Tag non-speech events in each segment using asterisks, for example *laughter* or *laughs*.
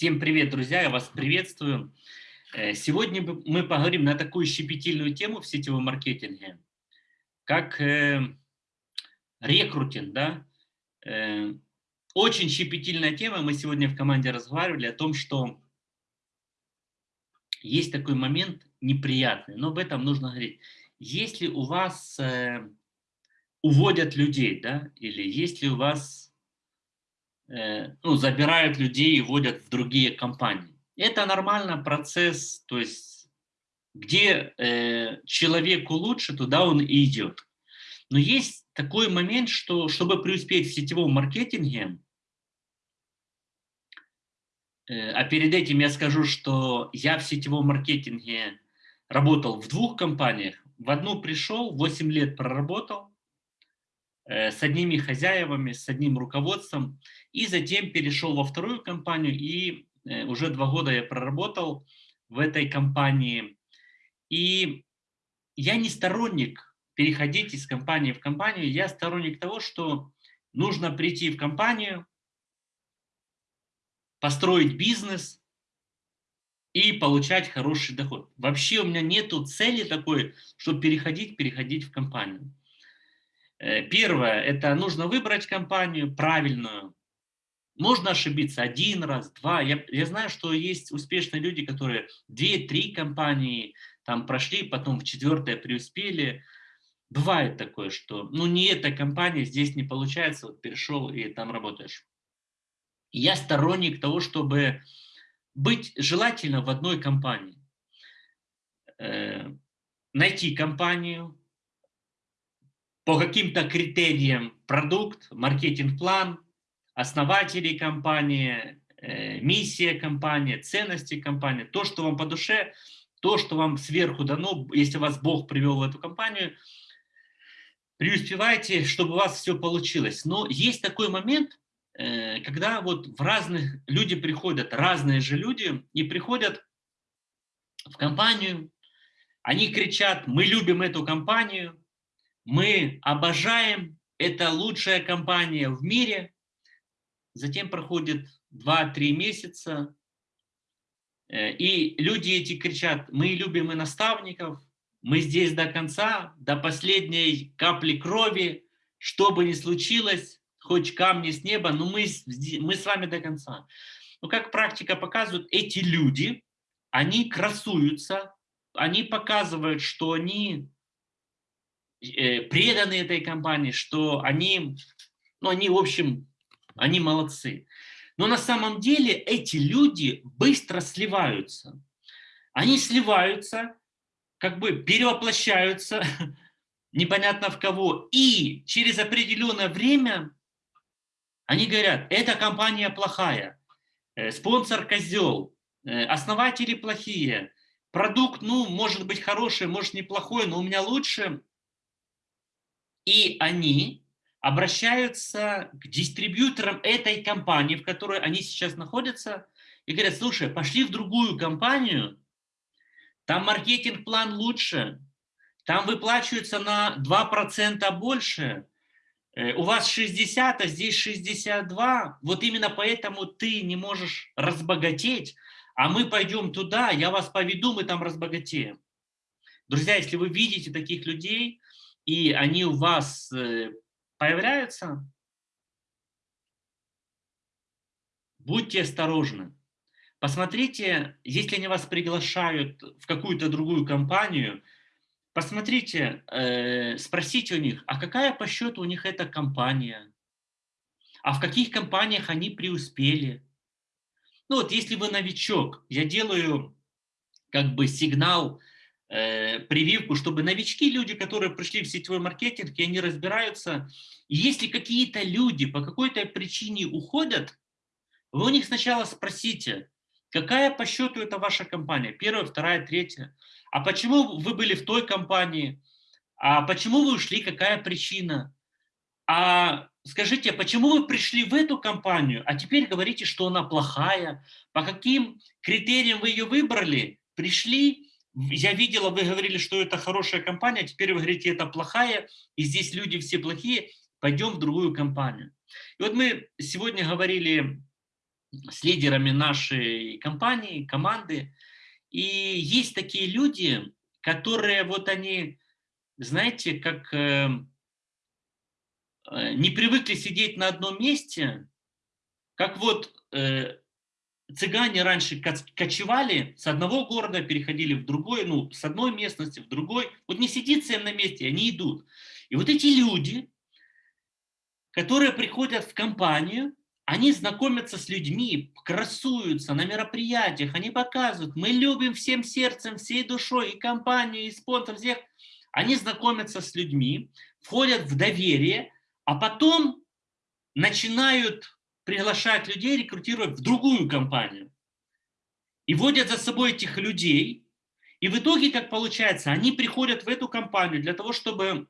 Всем привет, друзья, я вас приветствую. Э, сегодня мы поговорим на такую щепетильную тему в сетевом маркетинге, как э, рекрутинг. Да? Э, очень щепетильная тема, мы сегодня в команде разговаривали о том, что есть такой момент неприятный, но об этом нужно говорить. Если у вас уводят людей, да, или если у вас ну, забирают людей и вводят в другие компании. Это нормально процесс, то есть где э, человеку лучше, туда он и идет. Но есть такой момент, что чтобы преуспеть в сетевом маркетинге, э, а перед этим я скажу, что я в сетевом маркетинге работал в двух компаниях. В одну пришел, 8 лет проработал, Э, с одними хозяевами, с одним руководством, и затем перешел во вторую компанию, и э, уже два года я проработал в этой компании. И я не сторонник переходить из компании в компанию, я сторонник того, что нужно прийти в компанию, построить бизнес и получать хороший доход. Вообще у меня нету цели такой, чтобы переходить, переходить в компанию. Э, первое, это нужно выбрать компанию правильную. Можно ошибиться один раз, два. Я, я знаю, что есть успешные люди, которые две-три компании там прошли, потом в четвертое преуспели. Бывает такое, что ну не эта компания, здесь не получается, вот перешел и там работаешь. Я сторонник того, чтобы быть желательно в одной компании. Э, найти компанию, по каким-то критериям продукт, маркетинг-план, основатели компании, э, миссия компании, ценности компании, то, что вам по душе, то, что вам сверху дано, если вас Бог привел в эту компанию, преуспевайте, чтобы у вас все получилось. Но есть такой момент, э, когда вот в разных люди приходят, разные же люди, и приходят в компанию, они кричат, мы любим эту компанию, мы обожаем, это лучшая компания в мире. Затем проходит 2-3 месяца, э, и люди эти кричат, мы любим и наставников, мы здесь до конца, до последней капли крови, что бы ни случилось, хоть камни с неба, но мы, мы с вами до конца. Но как практика показывает, эти люди, они красуются, они показывают, что они преданы этой компании, что они, ну, они, в общем, они молодцы. Но на самом деле эти люди быстро сливаются. Они сливаются, как бы перевоплощаются, *laughs* непонятно в кого, и через определенное время они говорят, эта компания плохая, э, спонсор козел, э, основатели плохие, продукт, ну, может быть хороший, может неплохой, но у меня лучше, и они обращаются к дистрибьюторам этой компании, в которой они сейчас находятся, и говорят, слушай, пошли в другую компанию, там маркетинг-план лучше, там выплачивается на 2% больше, э, у вас 60, а здесь 62, вот именно поэтому ты не можешь разбогатеть, а мы пойдем туда, я вас поведу, мы там разбогатеем. Друзья, если вы видите таких людей, и они у вас э, появляются, будьте осторожны. Посмотрите, если они вас приглашают в какую-то другую компанию, посмотрите, э, спросите у них, а какая по счету у них эта компания? А в каких компаниях они преуспели? Ну вот, если вы новичок, я делаю как бы сигнал прививку, чтобы новички, люди, которые пришли в сетевой маркетинг, и они разбираются, если какие-то люди по какой-то причине уходят, вы у них сначала спросите, какая по счету это ваша компания, первая, вторая, третья, а почему вы были в той компании, а почему вы ушли, какая причина, а скажите, почему вы пришли в эту компанию, а теперь говорите, что она плохая, по каким критериям вы ее выбрали, пришли, я видела, вы говорили, что это хорошая компания, теперь вы говорите, это плохая, и здесь люди все плохие, пойдем в другую компанию. И вот мы сегодня говорили с лидерами нашей компании, команды. И есть такие люди, которые вот они, знаете, как э, э, не привыкли сидеть на одном месте, как вот э, цыгане раньше кочевали с одного города, переходили в другой, ну, с одной местности в другой. Вот не сидится им на месте, они идут. И вот эти люди, которые приходят в компанию, они знакомятся с людьми, красуются на мероприятиях, они показывают, мы любим всем сердцем, всей душой и компанию, и спонсор всех. Они знакомятся с людьми, входят в доверие, а потом начинают приглашать людей, рекрутировать в другую компанию. И водят за собой этих людей. И в итоге, как получается, они приходят в эту компанию для того, чтобы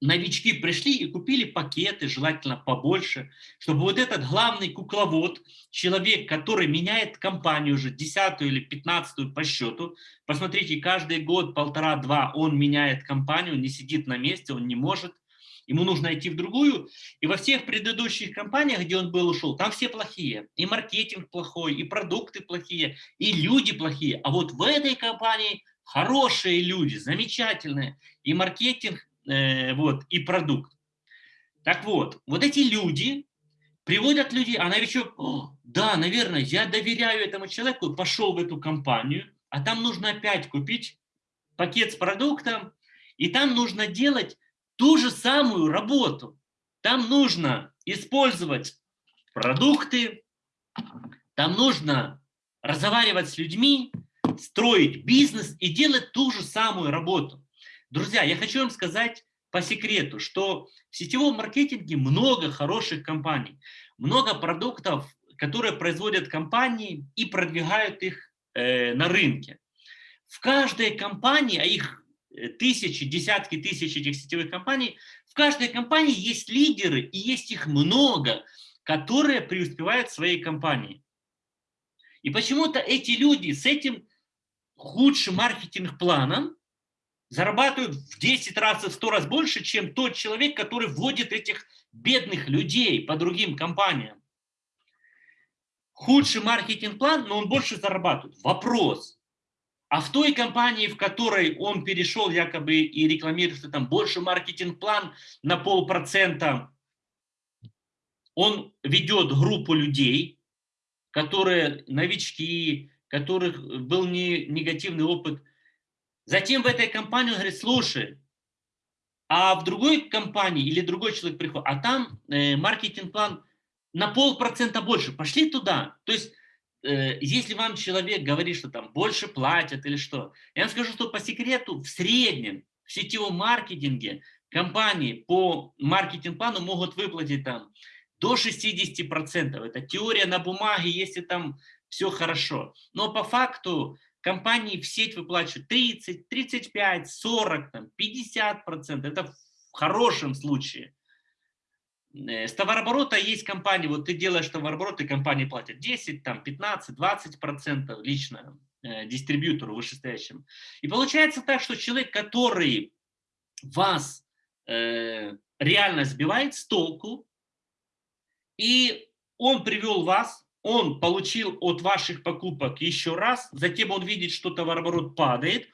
новички пришли и купили пакеты, желательно побольше, чтобы вот этот главный кукловод, человек, который меняет компанию уже десятую или пятнадцатую по счету, посмотрите, каждый год, полтора-два он меняет компанию, не сидит на месте, он не может, ему нужно идти в другую. И во всех предыдущих компаниях, где он был, ушел, там все плохие. И маркетинг плохой, и продукты плохие, и люди плохие. А вот в этой компании хорошие люди, замечательные. И маркетинг э, вот, и продукт. Так вот, вот эти люди приводят людей, а новичок, да, наверное, я доверяю этому человеку, пошел в эту компанию, а там нужно опять купить пакет с продуктом, и там нужно делать ту же самую работу. Там нужно использовать продукты, там нужно разговаривать с людьми, строить бизнес и делать ту же самую работу. Друзья, я хочу вам сказать по секрету, что в сетевом маркетинге много хороших компаний, много продуктов, которые производят компании и продвигают их э, на рынке. В каждой компании, а их тысячи, десятки тысяч этих сетевых компаний, в каждой компании есть лидеры, и есть их много, которые преуспевают в своей компании. И почему-то эти люди с этим худшим маркетинг-планом зарабатывают в 10 раз и в 100 раз больше, чем тот человек, который вводит этих бедных людей по другим компаниям. Худший маркетинг-план, но он больше зарабатывает. Вопрос. А в той компании, в которой он перешел якобы и рекламирует, что там больше маркетинг-план на полпроцента, он ведет группу людей, которые новички, которых был не, негативный опыт Затем в этой компании он говорит, слушай, а в другой компании или другой человек приходит, а там э, маркетинг-план на полпроцента больше, пошли туда. То есть, если вам человек говорит, что там больше платят или что, я вам скажу, что по секрету в среднем в сетевом маркетинге компании по маркетинг-плану могут выплатить там до 60%. Это теория на бумаге, если там все хорошо. Но по факту компании в сеть выплачивают 30, 35, 40, там, 50 процентов. Это в хорошем случае. Э, с товарооборота есть компании, вот ты делаешь товарооборот, и компании платят 10, там, 15, 20 процентов лично э, дистрибьютору вышестоящему. И получается так, что человек, который вас э, реально сбивает с толку, и он привел вас он получил от ваших покупок еще раз, затем он видит, что товарооборот падает,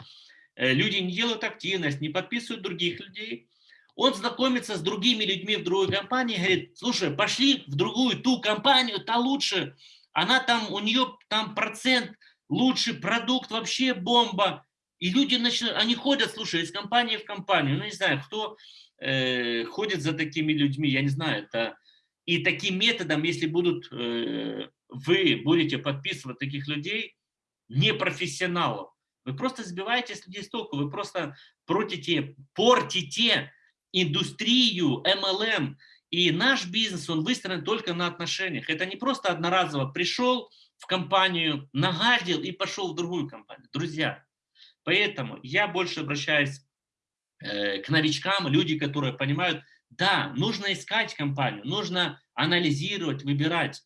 э, люди не делают активность, не подписывают других людей, он знакомится с другими людьми в другой компании, говорит, слушай, пошли в другую, ту компанию, та лучше, она там, у нее там процент, лучший продукт, вообще бомба. И люди начинают, они ходят, слушай, из компании в компанию, ну не знаю, кто э, ходит за такими людьми, я не знаю, это... И таким методом, если будут э, вы будете подписывать таких людей, непрофессионалов. Вы просто сбиваете людей с толку, вы просто портите, портите индустрию MLM. И наш бизнес, он выстроен только на отношениях. Это не просто одноразово пришел в компанию, нагадил и пошел в другую компанию. Друзья, поэтому я больше обращаюсь э, к новичкам, люди, которые понимают, да, нужно искать компанию, нужно анализировать, выбирать.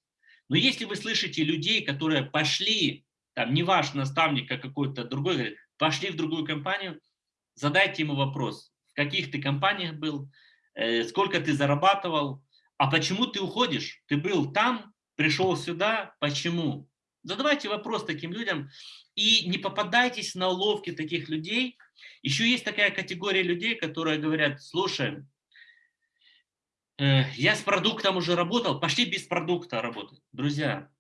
Но если вы слышите людей, которые пошли, там не ваш наставник, а какой-то другой, говорит, пошли в другую компанию, задайте ему вопрос, каких ты компаниях был, э, сколько ты зарабатывал, а почему ты уходишь? Ты был там, пришел сюда, почему? Задавайте вопрос таким людям и не попадайтесь на уловки таких людей. Еще есть такая категория людей, которые говорят, слушай, э, я с продуктом уже работал, пошли без продукта работать. Друзья,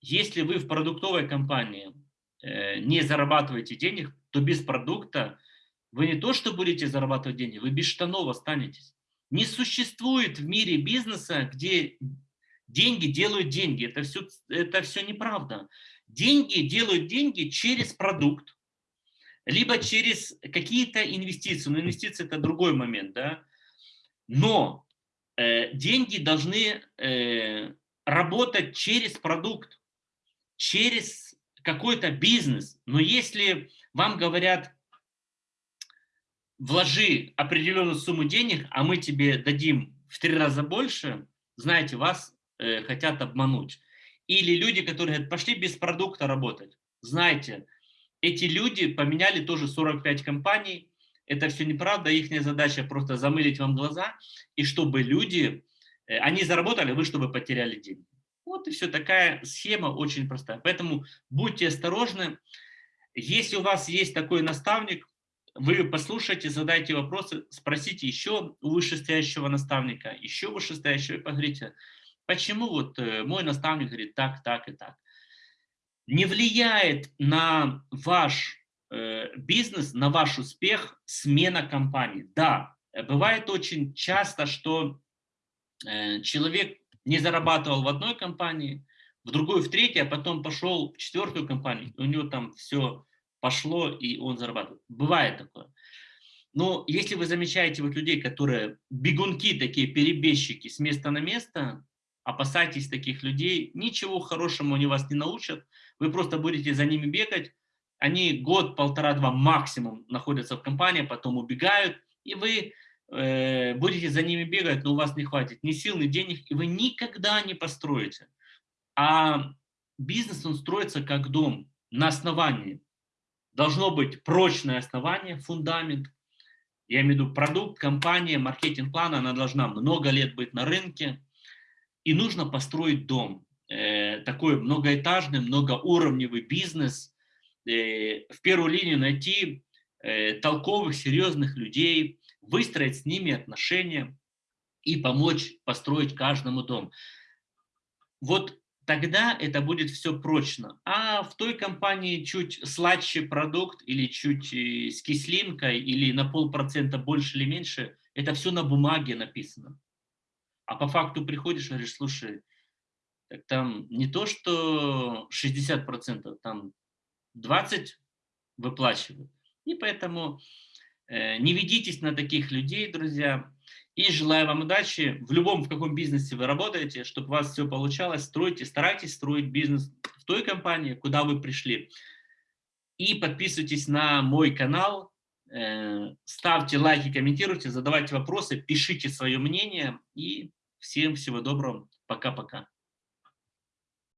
если вы в продуктовой компании э, не зарабатываете денег, то без продукта вы не то, что будете зарабатывать деньги, вы без штанов останетесь. Не существует в мире бизнеса, где деньги делают деньги. Это все, это все неправда. Деньги делают деньги через продукт, либо через какие-то инвестиции. Но инвестиции – это другой момент. Да? Но э, деньги должны э, работать через продукт, через какой-то бизнес. Но если вам говорят, вложи определенную сумму денег, а мы тебе дадим в три раза больше, знаете, вас э, хотят обмануть. Или люди, которые говорят, пошли без продукта работать. Знаете, эти люди поменяли тоже 45 компаний. Это все неправда, их задача просто замылить вам глаза, и чтобы люди, э, они заработали, вы чтобы потеряли деньги. Вот и все, такая схема очень простая. Поэтому будьте осторожны. Если у вас есть такой наставник, вы послушайте, задайте вопросы, спросите еще у вышестоящего наставника, еще вышестоящего, и поговорите, почему вот э, мой наставник говорит так, так и так. Не влияет на ваш э, бизнес, на ваш успех смена компании. Да, бывает очень часто, что э, человек не зарабатывал в одной компании, в другой, в третьей, а потом пошел в четвертую компанию, у него там все пошло, и он зарабатывает. Бывает такое. Но если вы замечаете вот людей, которые бегунки, такие перебежчики с места на место, опасайтесь таких людей, ничего хорошему они вас не научат, вы просто будете за ними бегать, они год, полтора-два максимум находятся в компании, потом убегают, и вы э, будете за ними бегать, но у вас не хватит ни сил, ни денег, и вы никогда не построите. А бизнес, он строится как дом, на основании должно быть прочное основание, фундамент. Я имею в виду продукт, компания, маркетинг-план, она должна много лет быть на рынке. И нужно построить дом. Э, такой многоэтажный, многоуровневый бизнес. Э, в первую линию найти э, толковых, серьезных людей, выстроить с ними отношения и помочь построить каждому дом. Вот тогда это будет все прочно. А в той компании чуть сладче продукт или чуть э, с кислинкой или на полпроцента больше или меньше, это все на бумаге написано. А по факту приходишь и говоришь, слушай, так там не то, что 60%, там 20% выплачивают. И поэтому э, не ведитесь на таких людей, друзья. И желаю вам удачи в любом, в каком бизнесе вы работаете, чтобы у вас все получалось. Стройте, старайтесь строить бизнес в той компании, куда вы пришли. И подписывайтесь на мой канал, э, ставьте лайки, комментируйте, задавайте вопросы, пишите свое мнение. И всем всего доброго. Пока-пока.